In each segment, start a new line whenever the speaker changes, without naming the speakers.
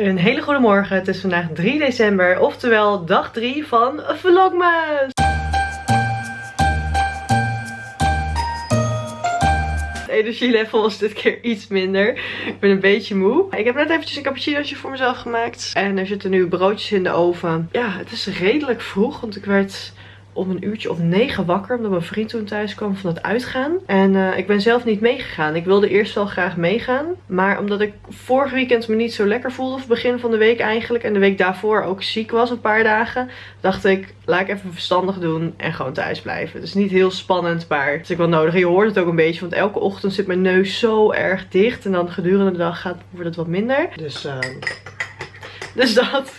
Een hele goede morgen. Het is vandaag 3 december, oftewel dag 3 van Vlogmas. Het energielevel was dit keer iets minder. Ik ben een beetje moe. Ik heb net eventjes een cappuccinootje voor mezelf gemaakt. En er zitten nu broodjes in de oven. Ja, het is redelijk vroeg, want ik werd om een uurtje of negen wakker. Omdat mijn vriend toen thuis kwam van het uitgaan. En uh, ik ben zelf niet meegegaan. Ik wilde eerst wel graag meegaan. Maar omdat ik vorig weekend me niet zo lekker voelde. Of begin van de week eigenlijk. En de week daarvoor ook ziek was een paar dagen. Dacht ik, laat ik even verstandig doen. En gewoon thuis blijven. Het is niet heel spannend. Maar het is ook wel nodig. Je hoort het ook een beetje. Want elke ochtend zit mijn neus zo erg dicht. En dan gedurende de dag gaat, wordt het wat minder. Dus... Uh, dus dat.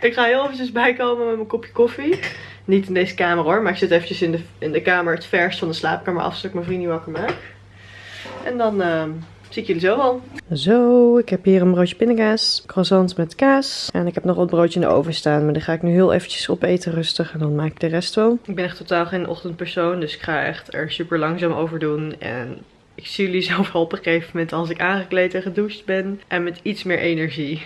Ik ga heel eventjes bijkomen met mijn kopje koffie. Niet in deze kamer hoor, maar ik zit eventjes in de, in de kamer het vers van de slaapkamer af, zodat ik mijn vriend niet wakker maak. En dan uh, zie ik jullie zo al. Zo, ik heb hier een broodje pindakaas, croissant met kaas. En ik heb nog wat broodje in de oven staan, maar die ga ik nu heel eventjes opeten rustig en dan maak ik de rest wel. Ik ben echt totaal geen ochtendpersoon, dus ik ga echt er super langzaam over doen. En ik zie jullie zelf wel op een gegeven moment als ik aangekleed en gedoucht ben. En met iets meer energie.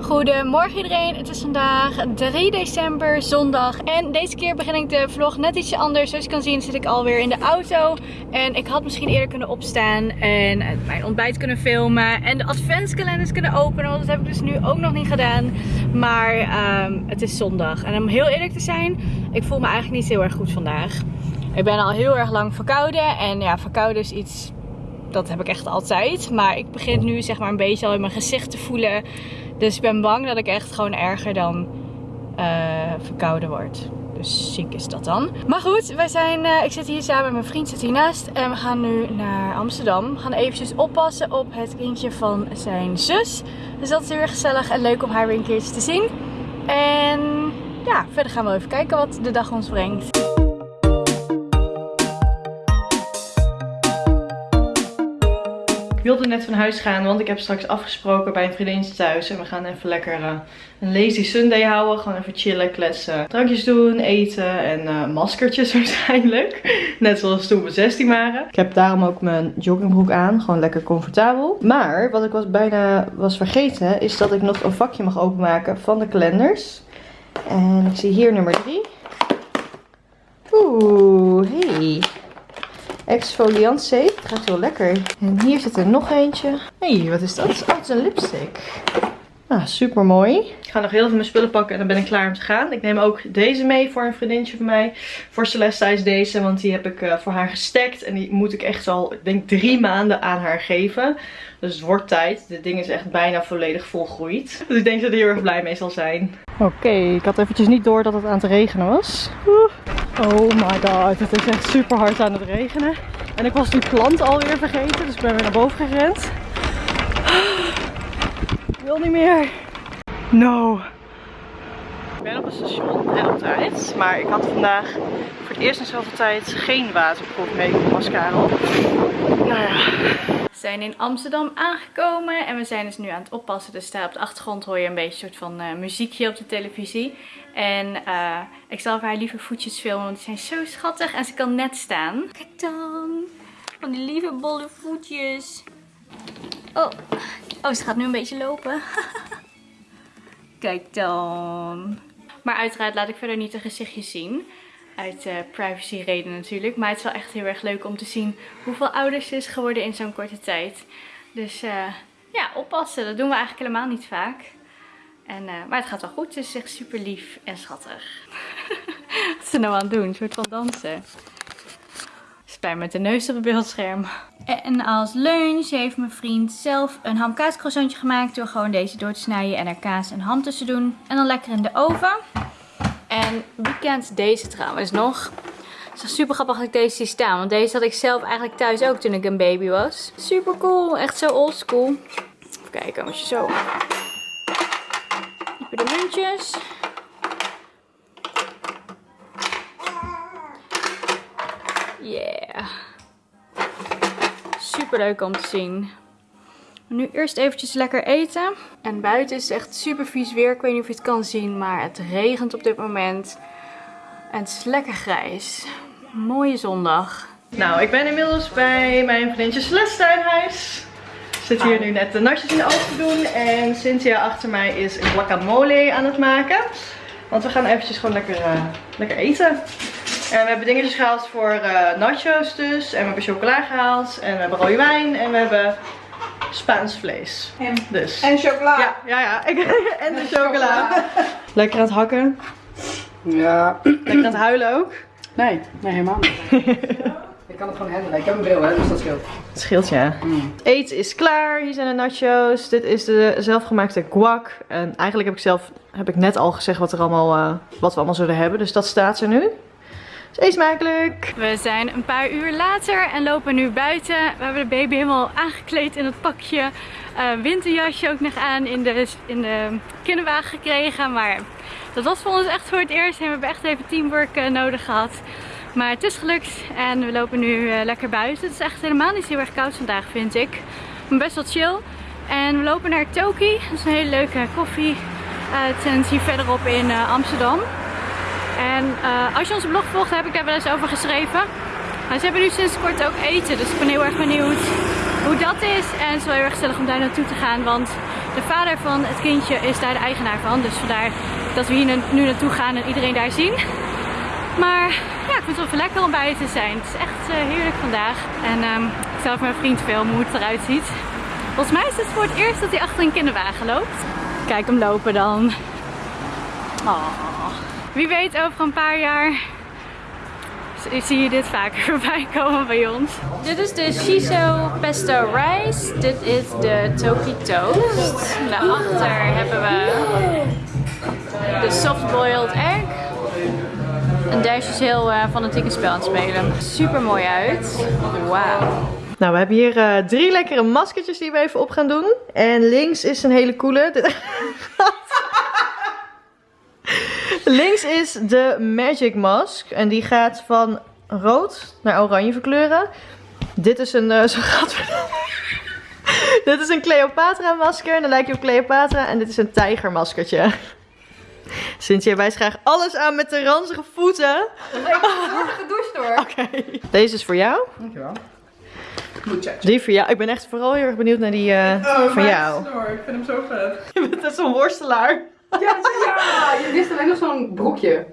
Goedemorgen iedereen, het is vandaag 3 december, zondag. En deze keer begin ik de vlog net ietsje anders. Zoals je kan zien zit ik alweer in de auto. En ik had misschien eerder kunnen opstaan en mijn ontbijt kunnen filmen. En de adventskalenders kunnen openen, want dat heb ik dus nu ook nog niet gedaan. Maar um, het is zondag. En om heel eerlijk te zijn, ik voel me eigenlijk niet heel erg goed vandaag. Ik ben al heel erg lang verkouden. En ja, verkouden is iets, dat heb ik echt altijd. Maar ik begin nu zeg maar een beetje al in mijn gezicht te voelen dus ik ben bang dat ik echt gewoon erger dan uh, verkouden word. Dus ziek is dat dan. Maar goed, wij zijn, uh, ik zit hier samen met mijn vriend zit hiernaast. En we gaan nu naar Amsterdam. We gaan eventjes oppassen op het kindje van zijn zus. Dus dat is erg gezellig en leuk om haar weer een keertje te zien. En ja, verder gaan we even kijken wat de dag ons brengt.
Wilde net van huis gaan, want ik heb straks afgesproken bij een vriendinnetje thuis. En we gaan even lekker uh, een lazy Sunday houden. Gewoon even chillen, kletsen, drankjes doen, eten en uh, maskertjes waarschijnlijk. Net zoals toen we 16 waren. Ik heb daarom ook mijn joggingbroek aan. Gewoon lekker comfortabel. Maar wat ik was bijna was vergeten, is dat ik nog een vakje mag openmaken van de kalenders. En ik zie hier nummer 3. Oeh, hey. Exfoliant safe. Het gaat heel lekker. En hier zit er nog eentje. Hé, hey, wat is dat? Oh, het is een lipstick. Ah, super mooi. Ik ga nog heel veel mijn spullen pakken en dan ben ik klaar om te gaan. Ik neem ook deze mee voor een vriendinnetje van mij. Voor Celeste is deze, want die heb ik uh, voor haar gestekt. En die moet ik echt al, ik denk drie maanden aan haar geven. Dus het wordt tijd. Dit ding is echt bijna volledig volgroeid. Dus ik denk dat hij heel erg blij mee zal zijn. Oké, ik had eventjes niet door dat het aan het regenen was. Oh my god, het is echt super hard aan het regenen. En ik was die plant alweer vergeten, dus ik ben weer naar boven gerend. Wil niet meer. No. Ik ben op het station en op tijd. Maar ik had vandaag voor het eerst in zoveel tijd geen waterproef mee op mascara. Nou ja.
We zijn in Amsterdam aangekomen en we zijn dus nu aan het oppassen. Dus daar op de achtergrond hoor je een beetje een soort van uh, muziekje op de televisie. En uh, ik zal haar lieve voetjes filmen, want die zijn zo schattig en ze kan net staan. Kijk dan, van die lieve bolle voetjes. Oh, oh ze gaat nu een beetje lopen. Kijk dan. Maar uiteraard laat ik verder niet de gezichtjes zien. Uit uh, privacy reden natuurlijk. Maar het is wel echt heel erg leuk om te zien hoeveel ouder ze is geworden in zo'n korte tijd. Dus uh, ja, oppassen. Dat doen we eigenlijk helemaal niet vaak. En, uh, maar het gaat wel goed. Ze is echt super lief en schattig. Wat is ze nou aan het doen? Een soort van dansen. Spij met de neus op het beeldscherm. En als lunch heeft mijn vriend zelf een hamkaascroissantje gemaakt. Door gewoon deze door te snijden en er kaas en ham tussen doen. En dan lekker in de oven. En wie kent deze trouwens nog? Het is super grappig dat ik deze zie staan. Want deze had ik zelf eigenlijk thuis ook toen ik een baby was. Super cool. Echt zo oldschool. Even kijken als zo... Even de muntjes. Super leuk om te zien. Nu eerst eventjes lekker eten. En buiten is het echt super vies weer. Ik weet niet of je het kan zien, maar het regent op dit moment. En het is lekker grijs. Mooie zondag.
Nou, ik ben inmiddels bij mijn vriendje Celeste zit hier nu net de natjes in de oven te doen. En Cynthia achter mij is een guacamole aan het maken. Want we gaan eventjes gewoon lekker, uh, lekker eten. En we hebben dingetjes gehaald voor uh, nachos dus. En we hebben chocola gehaald. En we hebben rode wijn. En we hebben Spaans vlees.
En,
Dus.
en chocola.
Ja, ja, ja. en de chocola. Lekker aan het hakken.
Ja.
Lekker aan het huilen ook.
Nee, nee, helemaal niet. ik kan het gewoon handelen. Ik heb een bril, hè, dus dat scheelt.
Het scheelt ja. Het eten is klaar. Hier zijn de nachos. Dit is de zelfgemaakte guac. En eigenlijk heb ik zelf heb ik net al gezegd wat, er allemaal, eh, wat we allemaal zullen hebben. Dus dat staat er nu. Eet smakelijk.
We zijn een paar uur later en lopen nu buiten. We hebben de baby helemaal aangekleed in het pakje. Eh, winterjasje ook nog aan in de, in de kinderwagen gekregen. Maar dat was voor ons echt voor het eerst. En we hebben echt even teamwork eh, nodig gehad. Maar het is gelukt en we lopen nu eh, lekker buiten. Het is echt helemaal niet heel erg koud vandaag vind ik. Maar best wel chill. En we lopen naar Toki. Dat is een hele leuke koffie tent hier verderop in Amsterdam. En uh, als je onze blog volgt, heb ik daar wel eens over geschreven. Maar ze hebben nu sinds kort ook eten, dus ik ben heel erg benieuwd hoe dat is. En het is wel heel erg gezellig om daar naartoe te gaan, want de vader van het kindje is daar de eigenaar van. Dus vandaar dat we hier nu naartoe gaan en iedereen daar zien. Maar ja, ik vind het wel even lekker om buiten te zijn. Het is echt uh, heerlijk vandaag. En um, ik zal even mijn vriend filmen hoe het eruit ziet. Volgens mij is het voor het eerst dat hij achter een kinderwagen loopt. Kijk hem lopen dan. Oh. Wie weet over een paar jaar zie je dit vaker voorbij komen bij ons. Dit is de shiso pesto rice. Dit is de toki toast. Daarachter hebben we de soft boiled egg. En Dash is heel uh, fanatiek spel aan het spelen. Super mooi uit. Wauw.
Nou, we hebben hier uh, drie lekkere maskertjes die we even op gaan doen. En links is een hele coole. Links is de Magic Mask. En die gaat van rood naar oranje verkleuren. Dit is een... Uh, zo gaat Dit is een Cleopatra masker. Dan lijkt je op Cleopatra. En dit is een tijgermaskertje. Cynthia wijst graag alles aan met de ranzige voeten.
Is echt gedoucht hoor.
Oké. Deze is voor jou.
Dankjewel.
Die voor jou. Ik ben echt vooral heel erg benieuwd naar die uh,
oh,
van jou.
Snor. Ik vind hem zo vet.
Je bent zo'n worstelaar.
Ja, ja, je wist alleen nog zo'n broekje.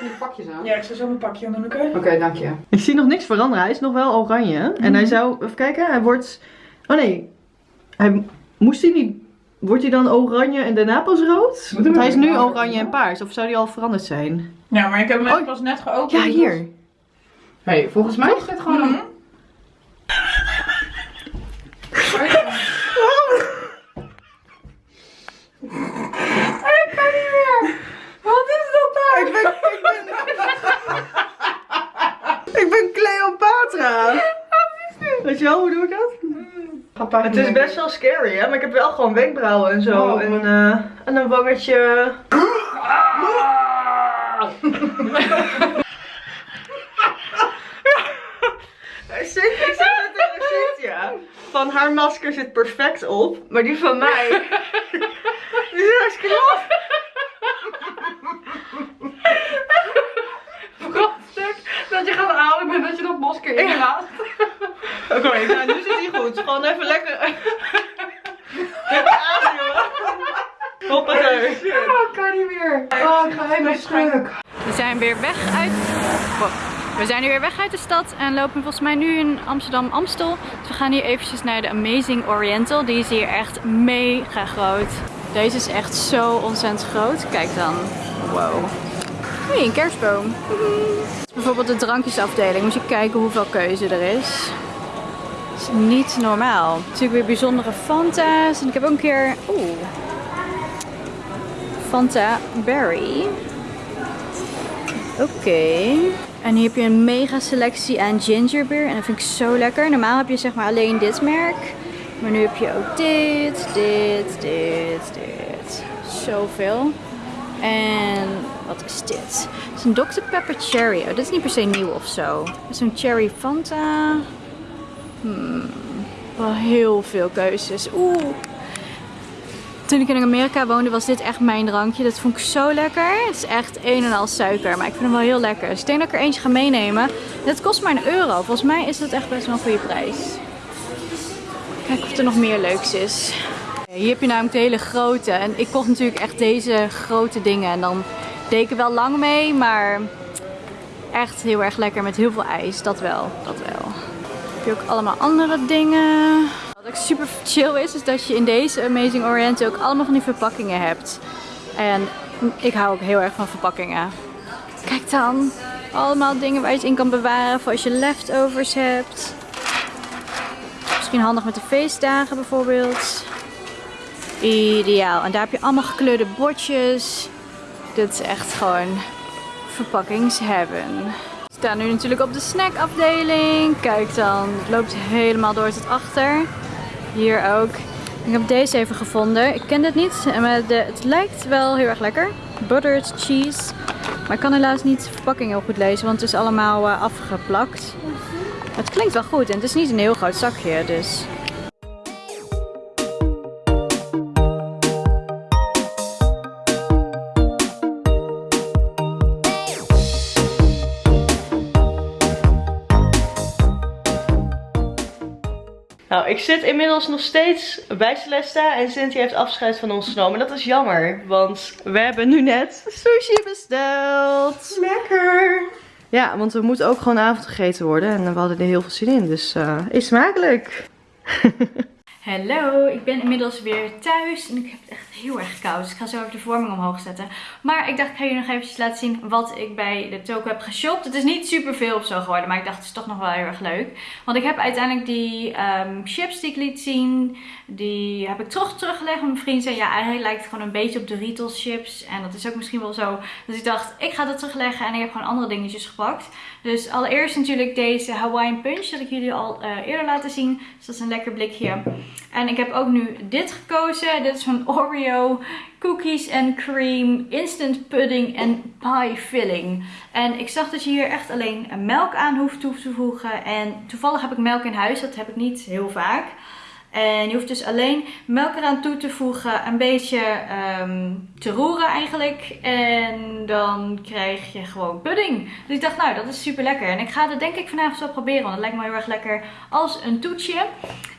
Ik pakjes aan.
Ja, ik zal zo mijn pakje aan doen, oké?
Oké, dank je.
Ik zie nog niks veranderen. Hij is nog wel oranje. En hij zou, even kijken, hij wordt... Oh nee, hij moest hij niet... Wordt hij dan oranje en daarna pas rood? Want hij is nu oranje en paars. Of zou die al veranderd zijn?
Ja, maar ik heb hem
Oh.
pas net geopend.
Ja, hier.
hey, volgens mij is dit gewoon een...
Wat is dat nou? Ik ben... Ik ben, ik ben Cleopatra. Weet je wel, hoe doe ik dat? Het is best wel scary, hè? Maar ik heb wel gewoon wenkbrauwen en zo.
Oh.
En, eh, en een wangetje. Ik. Van haar masker zit perfect op. Maar die van mij. die is hartstikke los.
stuk dat je gaat halen bent dat je dat masker in laat.
Oké, nou nu zit hij goed. Gewoon even lekker. lekker ademen. Hoppatee.
Oh, ik kan niet meer. Oh, ik ga helemaal stuk.
We zijn weer weg uit... Wow. We zijn nu weer weg uit de stad en lopen volgens mij nu in Amsterdam-Amstel. Dus we gaan hier eventjes naar de Amazing Oriental. Die is hier echt mega groot. Deze is echt zo ontzettend groot. Kijk dan. Wow. Hé, een kerstboom. Bijvoorbeeld de drankjesafdeling. Moet je kijken hoeveel keuze er is. Niet normaal. Natuurlijk weer bijzondere Fanta's. En ik heb ook een keer... Oeh. Fanta Berry. Oké. En hier heb je een mega selectie aan gingerbeer. En dat vind ik zo lekker. Normaal heb je zeg maar alleen dit merk. Maar nu heb je ook dit, dit, dit, dit. Zoveel. En wat is dit? Het is een Dr. Pepper Cherry. Oh, dit is niet per se nieuw of zo. Een Cherry Fanta. Hmm. Wel heel veel keuzes. Oeh. Toen ik in Amerika woonde was dit echt mijn drankje. Dat vond ik zo lekker. Het is echt een en al suiker, maar ik vind hem wel heel lekker. Dus ik denk dat ik er eentje ga meenemen. Dit kost maar een euro. Volgens mij is dat echt best wel een goede prijs. Kijk of er nog meer leuks is. Hier heb je namelijk de hele grote. En ik kocht natuurlijk echt deze grote dingen. En dan deed ik er wel lang mee, maar echt heel erg lekker met heel veel ijs. Dat wel, dat wel. Heb je ook allemaal andere dingen. Wat ook super chill is, is dat je in deze Amazing Orient ook allemaal van die verpakkingen hebt. En ik hou ook heel erg van verpakkingen. Kijk dan. Allemaal dingen waar je het in kan bewaren voor als je leftovers hebt. Misschien handig met de feestdagen bijvoorbeeld. Ideaal. En daar heb je allemaal gekleurde bordjes. Dit is echt gewoon verpakkingsheaven. We staan nu natuurlijk op de snackafdeling. Kijk dan, het loopt helemaal door tot achter. Hier ook. Ik heb deze even gevonden. Ik ken dit niet, maar het lijkt wel heel erg lekker. Buttered cheese. Maar ik kan helaas niet de verpakking heel goed lezen, want het is allemaal uh, afgeplakt. Het klinkt wel goed en het is niet een heel groot zakje, dus...
ik zit inmiddels nog steeds bij Celesta en Cynthia heeft afscheid van ons genomen. Dat is jammer, want we hebben nu net sushi besteld. Lekker! Ja, want er moet ook gewoon avond gegeten worden en we hadden er heel veel zin in, dus uh, is smakelijk.
Hallo, ik ben inmiddels weer thuis en ik heb het echt heel erg koud. Dus ik ga zo even de vorming omhoog zetten. Maar ik dacht, ik ga jullie nog eventjes laten zien wat ik bij de toko heb geshopt. Het is niet super veel of zo geworden, maar ik dacht, het is toch nog wel heel erg leuk. Want ik heb uiteindelijk die um, chips die ik liet zien, die heb ik terug teruggelegd. Mijn vriend zei, ja, hij lijkt gewoon een beetje op de Doritos chips. En dat is ook misschien wel zo. Dus ik dacht, ik ga dat terugleggen en ik heb gewoon andere dingetjes gepakt. Dus allereerst natuurlijk deze Hawaiian Punch, dat ik jullie al uh, eerder laten zien. Dus dat is een lekker blikje. En ik heb ook nu dit gekozen. Dit is van Oreo Cookies and Cream Instant Pudding en Pie Filling. En ik zag dat je hier echt alleen melk aan hoeft toe te voegen. En toevallig heb ik melk in huis. Dat heb ik niet heel vaak. En je hoeft dus alleen melk eraan toe te voegen, een beetje um, te roeren eigenlijk. En dan krijg je gewoon pudding. Dus ik dacht, nou dat is super lekker. En ik ga dat denk ik vanavond zo proberen, want het lijkt me heel erg lekker als een toetje.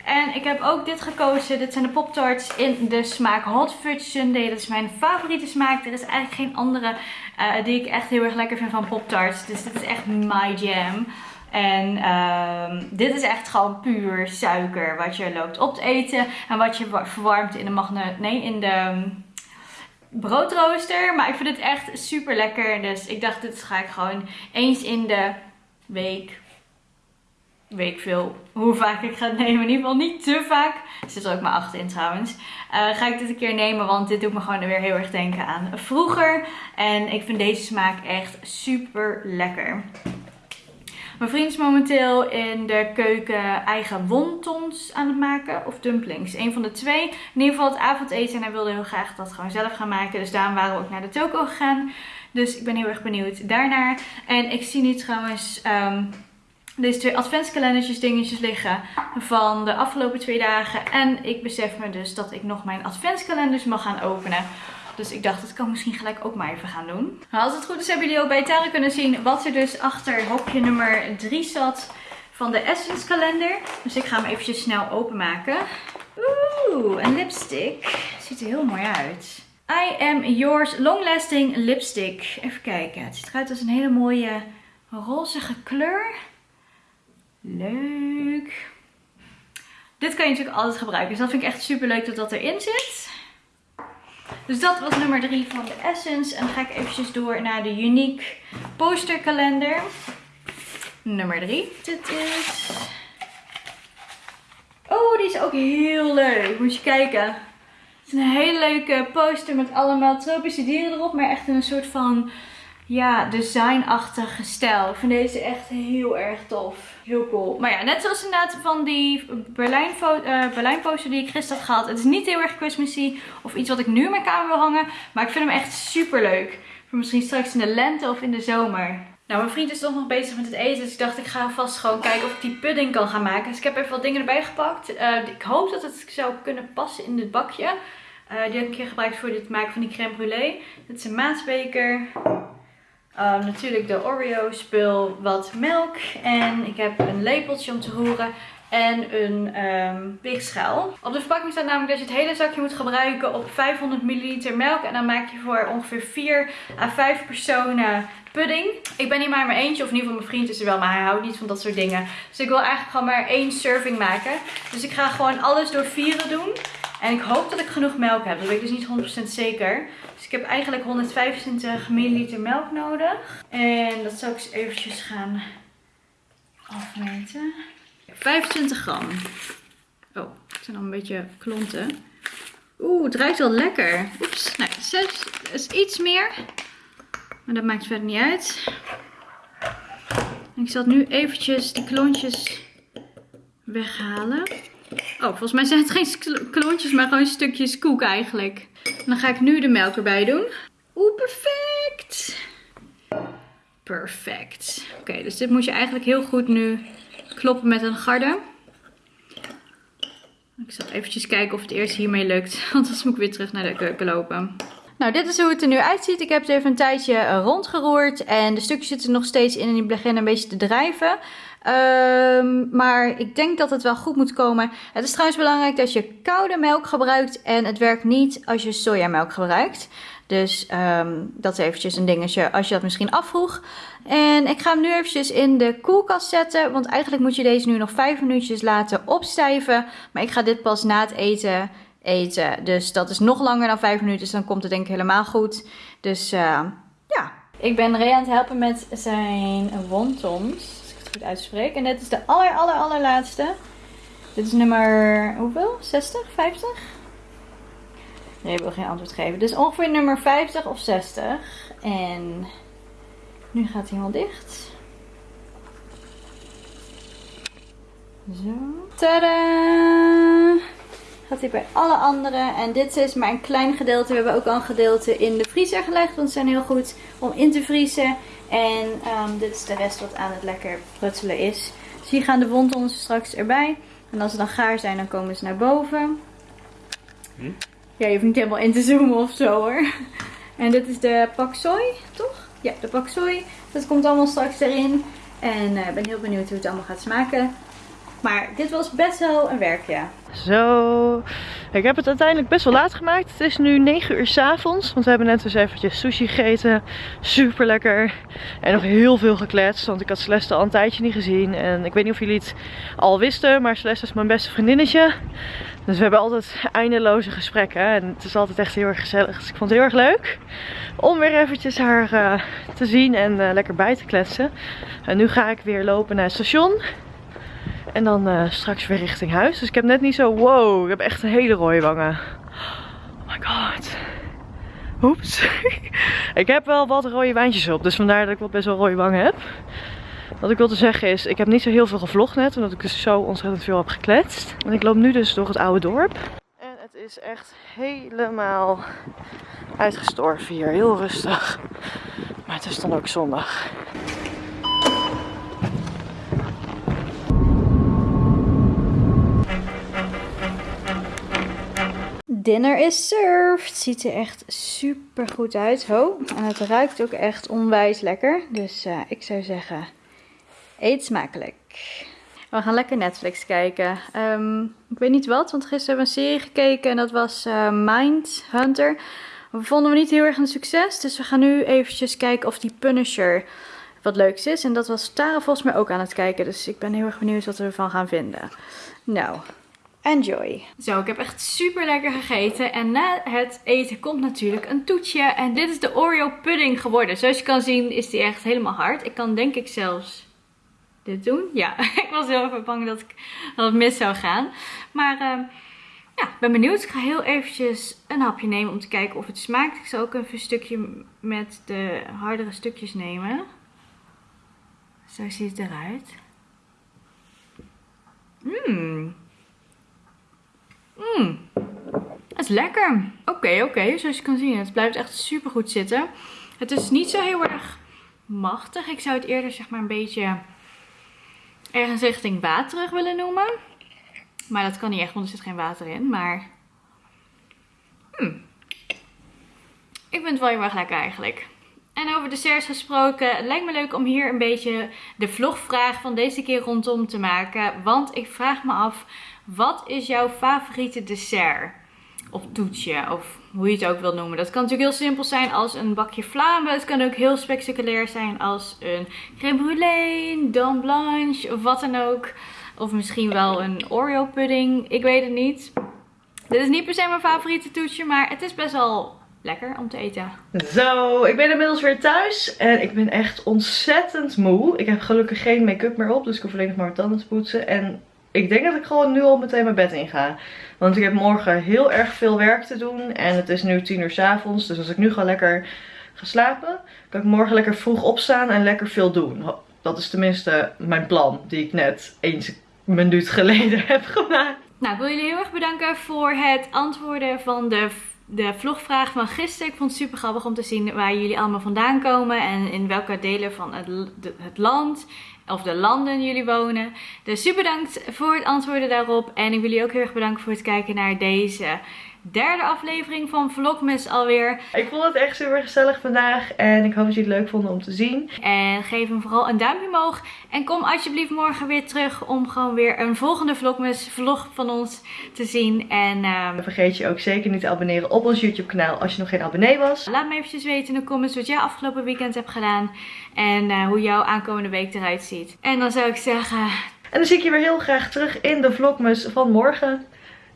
En ik heb ook dit gekozen. Dit zijn de Pop Tarts in de smaak Hot Fudge Sundae. Dat is mijn favoriete smaak. Er is eigenlijk geen andere uh, die ik echt heel erg lekker vind van Pop Tarts. Dus dit is echt my jam. En uh, dit is echt gewoon puur suiker wat je loopt op te eten. En wat je verwarmt in de magneet, nee, in de ehm, broodrooster. Maar ik vind het echt super lekker. Dus ik dacht, dit ga ik gewoon eens in de week weet ik veel hoe vaak ik ga nemen. In ieder geval niet te vaak. Er zit er ook maar acht in trouwens. Uh, ga ik dit een keer nemen, want dit doet me gewoon weer heel erg denken aan vroeger. En ik vind deze smaak echt super lekker. Mijn vriend is momenteel in de keuken eigen wontons aan het maken. Of dumplings. Een van de twee. In ieder geval het avondeten. En hij wilde heel graag dat gewoon zelf gaan maken. Dus daarom waren we ook naar de toko gegaan. Dus ik ben heel erg benieuwd daarnaar. En ik zie nu trouwens... Um, deze twee adventskalendertjes dingetjes liggen van de afgelopen twee dagen. En ik besef me dus dat ik nog mijn adventskalenders mag gaan openen. Dus ik dacht, dat kan ik misschien gelijk ook maar even gaan doen. Als het goed is hebben jullie ook bij Tara kunnen zien wat er dus achter hokje nummer 3 zat van de Essence kalender. Dus ik ga hem eventjes snel openmaken. Oeh, een lipstick. Ziet er heel mooi uit. I am yours long lasting lipstick. Even kijken. Het ziet eruit als een hele mooie rozige kleur. Leuk. Dit kan je natuurlijk altijd gebruiken. Dus dat vind ik echt super leuk dat dat erin zit. Dus dat was nummer 3 van de Essence. En dan ga ik eventjes door naar de Unique posterkalender. Nummer 3. Dit is... Oh, die is ook heel leuk. Moet je kijken. Het is een hele leuke poster met allemaal tropische dieren erop. Maar echt in een soort van ja, designachtige stijl. Ik vind deze echt heel erg tof. Heel cool. Maar ja, net zoals inderdaad van die Berlijn, uh, Berlijn poster die ik gisteren had gehad. Het is niet heel erg Christmassy of iets wat ik nu in mijn kamer wil hangen. Maar ik vind hem echt super leuk. Voor misschien straks in de lente of in de zomer. Nou, mijn vriend is toch nog bezig met het eten. Dus ik dacht, ik ga vast gewoon kijken of ik die pudding kan gaan maken. Dus ik heb even wat dingen erbij gepakt. Uh, ik hoop dat het zou kunnen passen in dit bakje. Uh, die heb ik een keer gebruikt voor het maken van die crème brûlée. Dit is een maatbeker. Uh, natuurlijk de Oreo spul, wat melk en ik heb een lepeltje om te roeren en een ehm weegschaal. Op de verpakking staat namelijk dat je het hele zakje moet gebruiken op 500 ml melk. En dan maak je voor ongeveer 4 à 5 personen pudding. Ik ben hier maar mijn eentje, of in ieder geval mijn vriend is er wel, maar hij houdt niet van dat soort dingen. Dus ik wil eigenlijk gewoon maar één serving maken. Dus ik ga gewoon alles door vieren doen. En ik hoop dat ik genoeg melk heb. Dat weet ik dus niet 100% zeker. Dus ik heb eigenlijk 125 ml melk nodig. En dat zal ik eens eventjes gaan afmeten. 25 gram. Oh, het zijn al een beetje klonten. Oeh, het ruikt wel lekker. Oeps, nou, 6 is iets meer. Maar dat maakt verder niet uit. Ik zal nu eventjes die klontjes weghalen. Oh, volgens mij zijn het geen klontjes, maar gewoon stukjes koek eigenlijk. En dan ga ik nu de melk erbij doen. Oeh, perfect. Perfect. Oké, dus dit moet je eigenlijk heel goed nu kloppen met een garde. Ik zal eventjes kijken of het eerst hiermee lukt. Want anders moet ik weer terug naar de keuken lopen. Nou, dit is hoe het er nu uitziet. Ik heb het even een tijdje rondgeroerd. En de stukjes zitten nog steeds in en die beginnen een beetje te drijven. Um, maar ik denk dat het wel goed moet komen. Het is trouwens belangrijk dat je koude melk gebruikt. En het werkt niet als je sojamelk gebruikt. Dus um, dat is eventjes een dingetje als je dat misschien afvroeg. En ik ga hem nu eventjes in de koelkast zetten. Want eigenlijk moet je deze nu nog 5 minuutjes laten opstijven. Maar ik ga dit pas na het eten eten. Dus dat is nog langer dan 5 minuten. Dus dan komt het denk ik helemaal goed. Dus uh, ja. Ik ben Ray aan het helpen met zijn wontons. Goed uitspreek. En dit is de aller aller allerlaatste. Dit is nummer hoeveel? 60? 50? Nee, ik wil geen antwoord geven. Dus ongeveer nummer 50 of 60. En nu gaat hij helemaal dicht. Zo. Tadaa! Gaat hij bij alle andere. En dit is maar een klein gedeelte. We hebben ook al een gedeelte in de vriezer gelegd. Want ze zijn heel goed om in te vriezen. En um, dit is de rest wat aan het lekker prutselen is. Dus hier gaan de wondons straks erbij. En als ze dan gaar zijn, dan komen ze naar boven. Hm? Ja, je hoeft niet helemaal in te zoomen of zo hoor. En dit is de pak soy, toch? Ja, de pak soy. Dat komt allemaal straks erin. En ik uh, ben heel benieuwd hoe het allemaal gaat smaken. Maar dit was best wel een werkje.
Zo. Ik heb het uiteindelijk best wel laat gemaakt. Het is nu 9 uur s avonds. Want we hebben net dus eventjes sushi gegeten. Super lekker. En nog heel veel gekletst. Want ik had Celeste al een tijdje niet gezien. En ik weet niet of jullie het al wisten. Maar Celeste is mijn beste vriendinnetje. Dus we hebben altijd eindeloze gesprekken. En het is altijd echt heel erg gezellig. Dus ik vond het heel erg leuk. Om weer eventjes haar uh, te zien en uh, lekker bij te kletsen. En nu ga ik weer lopen naar het station. En dan uh, straks weer richting huis. Dus ik heb net niet zo, wow, ik heb echt een hele rode wangen. Oh my god. Oeps. ik heb wel wat rode wijntjes op, dus vandaar dat ik wel best wel rode wangen heb. Wat ik wilde zeggen is, ik heb niet zo heel veel gevlogd net, omdat ik dus zo ontzettend veel heb gekletst. En ik loop nu dus door het oude dorp. En het is echt helemaal uitgestorven hier, heel rustig. Maar het is dan ook zondag.
Dinner is served. Ziet er echt super goed uit. Ho. En het ruikt ook echt onwijs lekker. Dus uh, ik zou zeggen, eet smakelijk. We gaan lekker Netflix kijken. Um, ik weet niet wat, want gisteren hebben we een serie gekeken en dat was uh, Mind Hunter. We vonden we niet heel erg een succes, dus we gaan nu eventjes kijken of die Punisher wat leuks is. En dat was Tara volgens mij ook aan het kijken, dus ik ben heel erg benieuwd wat we ervan gaan vinden. Nou, Enjoy. Zo, ik heb echt super lekker gegeten. En na het eten komt natuurlijk een toetje. En dit is de Oreo pudding geworden. Zoals je kan zien is die echt helemaal hard. Ik kan denk ik zelfs dit doen. Ja, ik was heel erg bang dat, ik, dat het mis zou gaan. Maar uh, ja, ben benieuwd. Ik ga heel eventjes een hapje nemen om te kijken of het smaakt. Ik zal ook even een stukje met de hardere stukjes nemen. Zo ziet het eruit. Mmm. Mmm, het is lekker. Oké, oké, zoals je kan zien, het blijft echt super goed zitten. Het is niet zo heel erg machtig. Ik zou het eerder zeg maar een beetje ergens richting waterig willen noemen. Maar dat kan niet echt, want er zit geen water in. Maar hmm. ik vind het wel heel erg lekker eigenlijk. En over desserts gesproken, het lijkt me leuk om hier een beetje de vlogvraag van deze keer rondom te maken. Want ik vraag me af, wat is jouw favoriete dessert? Of toetje, of hoe je het ook wilt noemen. Dat kan natuurlijk heel simpel zijn als een bakje flamen. Het kan ook heel spectaculair zijn als een crème brûlée, dame blanche of wat dan ook. Of misschien wel een Oreo pudding, ik weet het niet. Dit is niet per se mijn favoriete toetje, maar het is best wel lekker om te eten.
Zo, ik ben inmiddels weer thuis en ik ben echt ontzettend moe. Ik heb gelukkig geen make-up meer op, dus ik hoef alleen nog maar mijn tanden te poetsen. En ik denk dat ik gewoon nu al meteen mijn bed in ga. Want ik heb morgen heel erg veel werk te doen en het is nu 10 uur s avonds. Dus als ik nu gewoon lekker ga slapen, kan ik morgen lekker vroeg opstaan en lekker veel doen. Dat is tenminste mijn plan die ik net eens minuut geleden heb gemaakt.
Nou, ik wil jullie heel erg bedanken voor het antwoorden van de, de vlogvraag van gisteren. Ik vond het super grappig om te zien waar jullie allemaal vandaan komen en in welke delen van het, het land of de landen jullie wonen. Dus super bedankt voor het antwoorden daarop. En ik wil jullie ook heel erg bedanken voor het kijken naar deze derde aflevering van Vlogmas alweer.
Ik vond het echt super gezellig vandaag en ik hoop dat jullie het leuk vonden om te zien.
En geef hem vooral een duimpje omhoog. En kom alsjeblieft morgen weer terug om gewoon weer een volgende Vlogmas vlog van ons te zien. En um,
vergeet je ook zeker niet te abonneren op ons YouTube kanaal als je nog geen abonnee was.
Laat me eventjes weten in de comments wat jij afgelopen weekend hebt gedaan. En uh, hoe jouw aankomende week eruit ziet. En dan zou ik zeggen...
En dan zie ik je weer heel graag terug in de Vlogmas van morgen.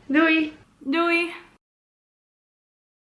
Doei!
Doei!